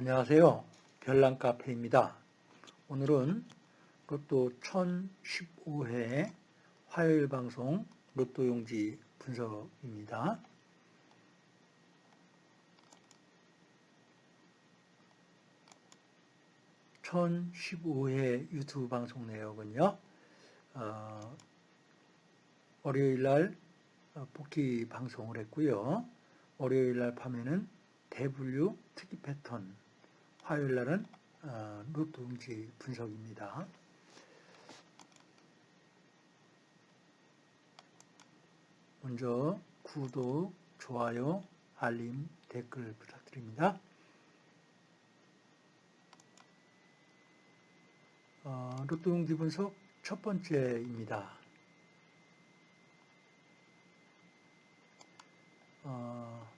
안녕하세요. 별난 카페입니다. 오늘은 로또 1015회 화요일 방송 로또 용지 분석입니다. (1015회) 유튜브 방송 내역은요 어, 월요일 날 복귀 방송을 했고요 월요일 날 밤에는 대분류 특이 패턴 화요일 날은 어, 로또 용지 분석입니다. 먼저 구독, 좋아요, 알림, 댓글 부탁드립니다. 어, 로또 용지 분석 첫 번째입니다. 어,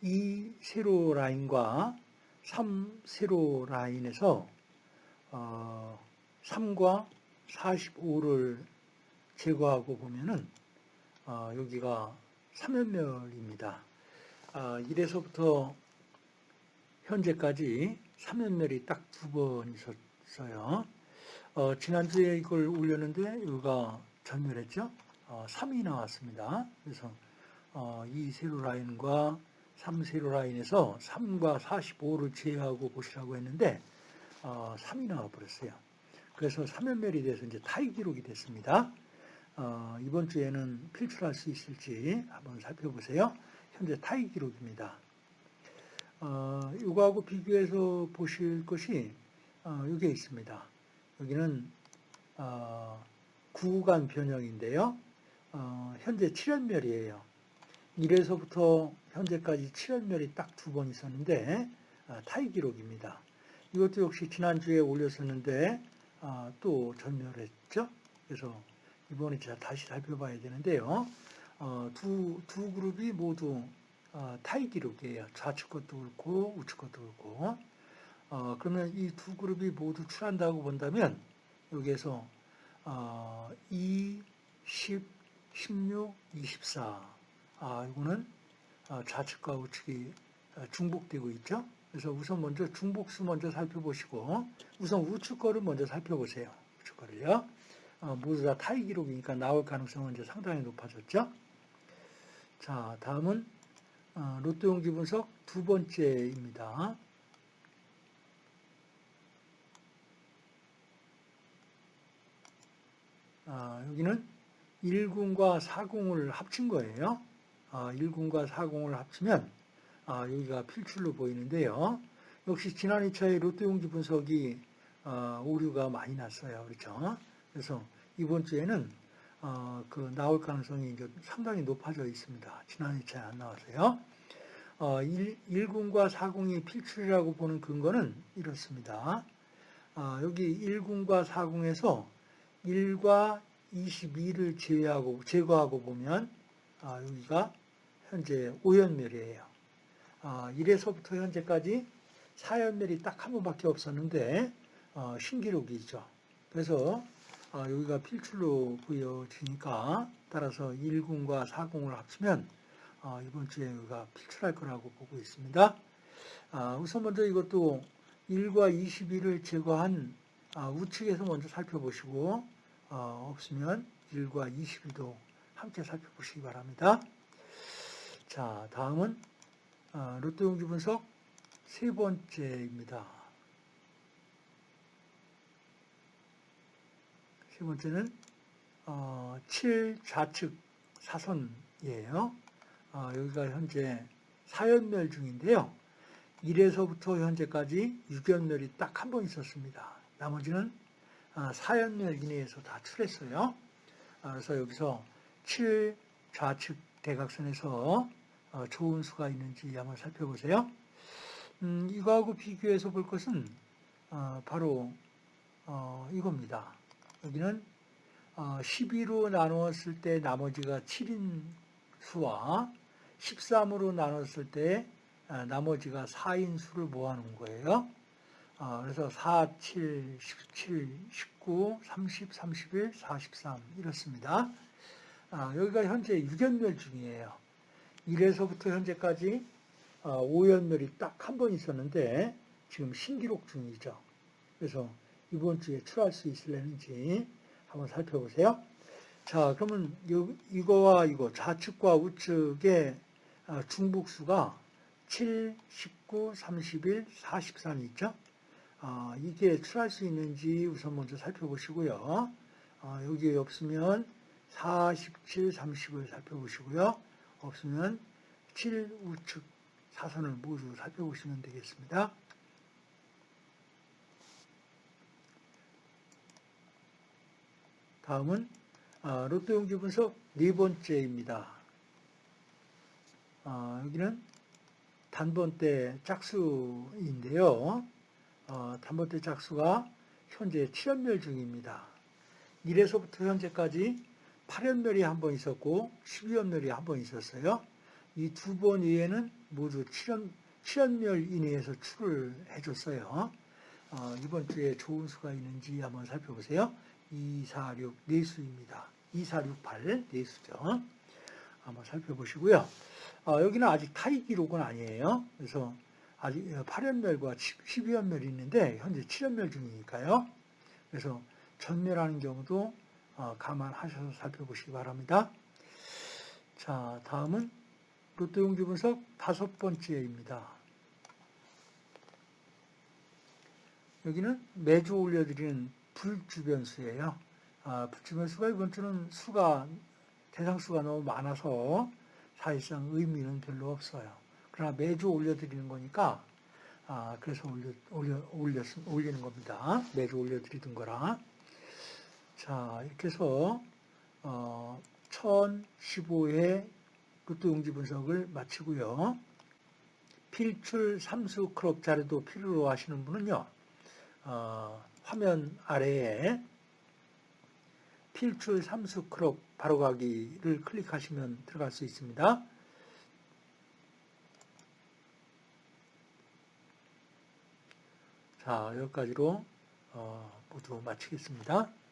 이 세로 라인과 3 세로 라인에서 어, 3과 45를 제거하고 보면은 어, 여기가 3연멸입니다. 어, 1에서부터 현재까지 3연멸이 딱 두 번 있었어요. 어, 지난주에 이걸 올렸는데 여기가 전멸했죠. 어, 3이 나왔습니다. 그래서 어, 이 세로 라인과 3세로 라인에서 3과 45를 제외하고 보시라고 했는데 어, 3이 나와버렸어요. 그래서 3연멸이 돼서 이제 타이 기록이 됐습니다. 어, 이번 주에는 필출할 수 있을지 한번 살펴보세요. 현재 타이 기록입니다. 어, 이거하고 비교해서 보실 것이 어, 여기에 있습니다. 여기는 어, 구간 변형인데요. 어, 현재 7연멸이에요. 1에서부터 현재까지 7연멸이 딱 두 번 있었는데 아, 타이 기록입니다. 이것도 역시 지난주에 올렸었는데 아, 또 전멸했죠. 그래서 이번에 제가 다시 살펴봐야 되는데요. 어, 두, 두 그룹이 모두 어, 타이 기록이에요. 좌측 것도 그렇고 우측 것도 그렇고 어, 그러면 이 두 그룹이 모두 출한다고 본다면 여기에서 2, 10, 16, 24 아, 이거는 아, 좌측과 우측이 아, 중복되고 있죠. 그래서 우선 먼저 중복수 먼저 살펴보시고 우선 우측 거를 먼저 살펴보세요. 우측 거를요. 어, 모두 다 타이 기록이니까 나올 가능성은 이제 상당히 높아졌죠. 자, 다음은 어, 로또 용지 분석 두 번째입니다. 아, 여기는 1군과 4군을 합친 거예요. 1군과 아, 4군을 합치면 아, 여기가 필출로 보이는데요. 역시 지난 2차의 로또 용지 분석이 아, 오류가 많이 났어요. 그렇죠? 그래서 이번 주에는 어, 그 나올 가능성이 상당히 높아져 있습니다. 지난 2차에 안 나와서요. 1, 군과 4군이 필출이라고 보는 근거는 이렇습니다. 여기 1군과 4군에서 1과 22를 제외하고 제거하고 보면 여기가 현재 5연멸이에요. 아, 1에서부터 현재까지 4연멸이 딱 한 번밖에 없었는데 어, 신기록이죠. 그래서 어, 여기가 필출로 보여지니까 따라서 1군과 4군을 합치면 어, 이번 주에 여기가 필출할 거라고 보고 있습니다. 아, 우선 먼저 이것도 1과 22를 제거한 아, 우측에서 먼저 살펴보시고 어, 없으면 1과 22도 함께 살펴보시기 바랍니다. 자, 다음은 어, 로또 용지 분석 세 번째입니다. 세 번째는 7 어, 좌측 사선이에요. 어, 여기가 현재 4연멸 중인데요. 1에서부터 현재까지 6연멸이 딱 한 번 있었습니다. 나머지는 4연멸 이내에서 다 출했어요. 그래서 여기서 7 좌측 대각선에서 어, 좋은 수가 있는지 한번 살펴보세요. 음, 이거하고 비교해서 볼 것은 어, 바로 어, 이겁니다. 여기는 12로 나누었을 때 나머지가 7인 수와 13으로 나눴을 때 나머지가 4인 수를 모아놓은 거예요. 그래서 4, 7, 17, 19, 30, 31, 43 이렇습니다. 여기가 현재 6연멸 중이에요. 1에서부터 현재까지 어, 오연멸이 딱 한 번 있었는데 지금 신기록 중이죠. 그래서 이번 주에 출할 수 있을려는지 한번 살펴보세요. 자, 그러면 요- 이거와 이거 좌측과 우측의 아, 중복수가 7, 19, 31, 43 있죠? 아, 이게 출할 수 있는지 우선 먼저 살펴보시고요. 아, 여기 없으면 47, 30을 살펴보시고요. 없으면 7 우측 사선을 모두 살펴보시면 되겠습니다. 다음은 아, 로또 용지 분석 네 번째입니다. 아, 여기는 단번대 짝수인데요. 어, 단번대 짝수가 현재 7연멸 중입니다. 1에서부터 현재까지 8연멸이 한 번 있었고 12연멸이 한 번 있었어요. 이 두 번 이외에는 모두 7연, 7연멸 이내에서 출을 해줬어요. 어, 이번 주에 좋은 수가 있는지 한번 살펴보세요. 2, 4, 6, 네 수입니다. 2, 4, 6, 8, 네 수죠. 한번 살펴보시고요. 어, 여기는 아직 타이 기록은 아니에요. 그래서 아직 8연멸과 12연멸이 있는데 현재 7연멸 중이니까요. 그래서 전멸하는 경우도 어, 감안하셔서 살펴보시기 바랍니다. 자, 다음은 로또 용지 분석 다섯 번째입니다. 여기는 매주 올려드리는 불주변수예요. 아, 불주변수가 이번 주는 수가 대상수가 너무 많아서 사실상 의미는 별로 없어요. 그러나 매주 올려드리는 거니까 아, 그래서 올려, 올려, 올렸, 올리는 겁니다. 매주 올려드리던 거라. 자, 이렇게 해서 어, 1015회 로또 용지 분석을 마치고요. 필출 삼수 크롭 자료도 필요로 하시는 분은요. 어, 화면 아래에 필출 삼수 크롭 바로가기를 클릭하시면 들어갈 수 있습니다. 자, 여기까지로 어, 모두 마치겠습니다.